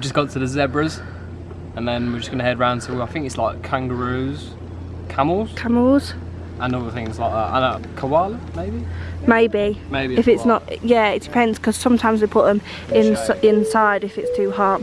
we just got to the zebras, and then we're just gonna head round to I think it's like kangaroos, camels, Camels? and other things like that. And a koala, maybe. Maybe. Maybe If it's koala. not, yeah, it depends because sometimes they put them in, inside if it's too hot.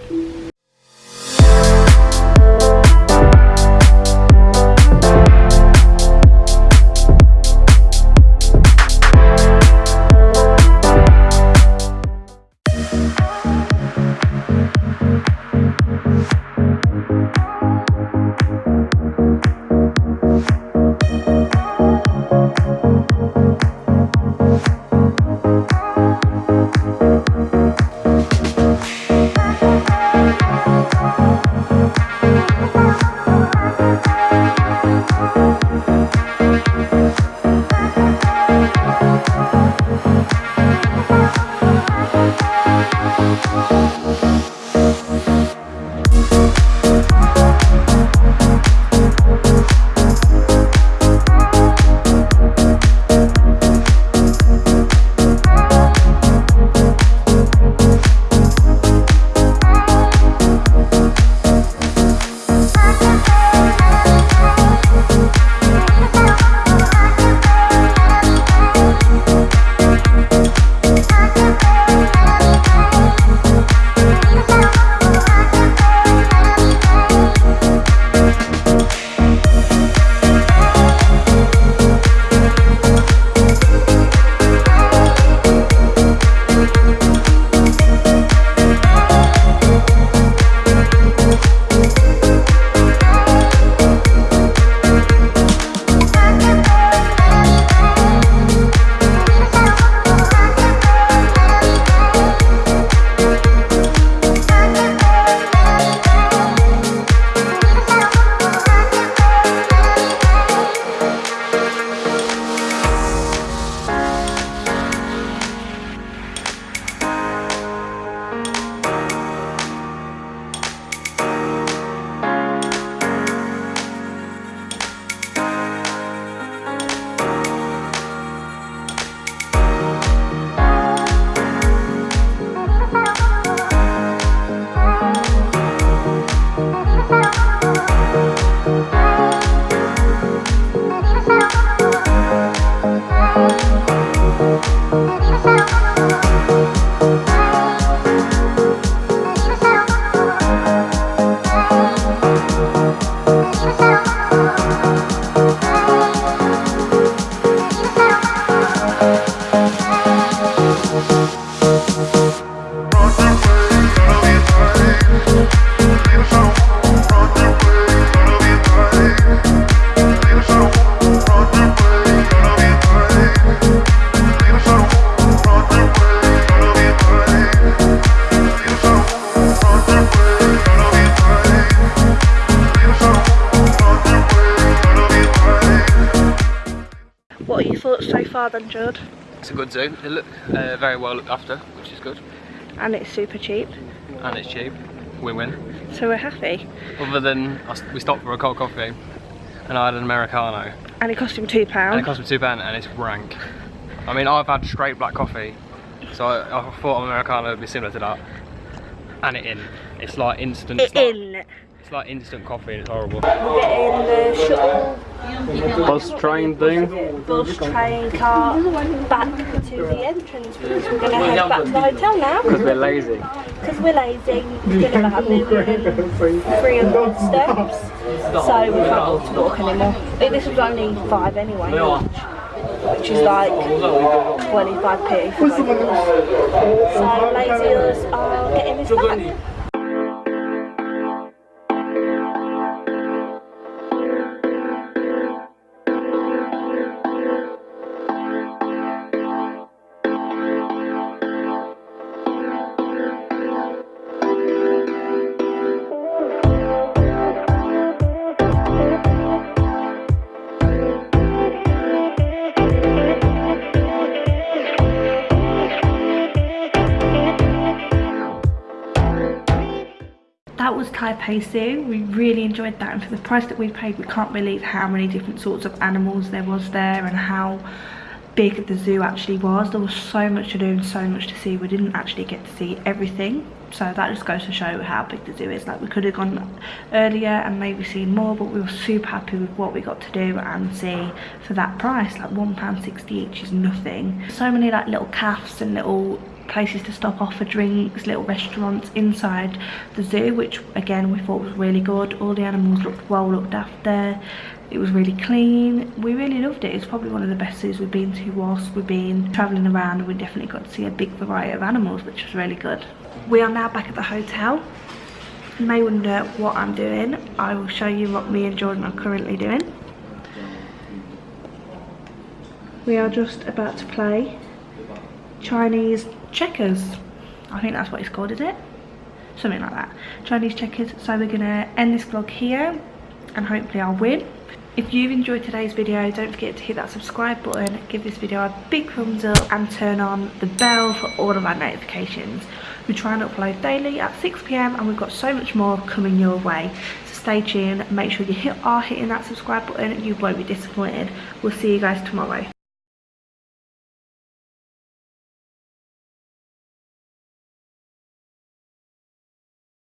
Are your thoughts so far then, Judd? It's a good zoo. They look uh, very well looked after, which is good, And it's super cheap, and it's cheap. Win-win. so we're happy. Other than we stopped for a cold coffee, and I had an americano, And it cost him £2. and it cost me two pound, and it's rank. I mean, I've had straight black coffee, so I, I thought an americano would be similar to that. And it in. It's like instant. It's It like, in. It's like instant coffee, and it's horrible. We're getting the shuttle Bus train thing. bus train car back to the entrance because we're going to head back to the hotel now Because we're lazy. because we're lazy. We're going to have nearly 300 steps, so we can't walk to walk anymore. This was only five anyway, which is like 25p for both of us. So lazy us are getting this back. That was Taipei Zoo. We really enjoyed that and for the price that we paid we can't believe how many different sorts of animals there was there and how big the zoo actually was. There was so much to do and so much to see. We didn't actually get to see everything. So that just goes to show how big the zoo is. Like we could have gone earlier and maybe seen more, but we were super happy with what we got to do and see for that price. Like £1.60 each is nothing. So many like little cafes and little places to stop off for drinks, little restaurants inside the zoo, which again we thought was really good. All the animals looked well looked after. It was really clean. We really loved it. It's probably one of the best zoos we've been to whilst we've been travelling around. And we definitely got to see a big variety of animals, which was really good. We are now back at the hotel. You may wonder what I'm doing. I will show you what me and Jordan are currently doing. We are just about to play Chinese checkers. I think that's what it's called, is it? Something like that. Chinese checkers. So we're gonna end this vlog here and hopefully I'll win. If you've enjoyed today's video, don't forget to hit that subscribe button, give this video a big thumbs up and turn on the bell for all of our notifications. We try and upload daily at 6pm and we've got so much more coming your way. So stay tuned, make sure you hit, are hitting that subscribe button, you won't be disappointed. We'll see you guys tomorrow.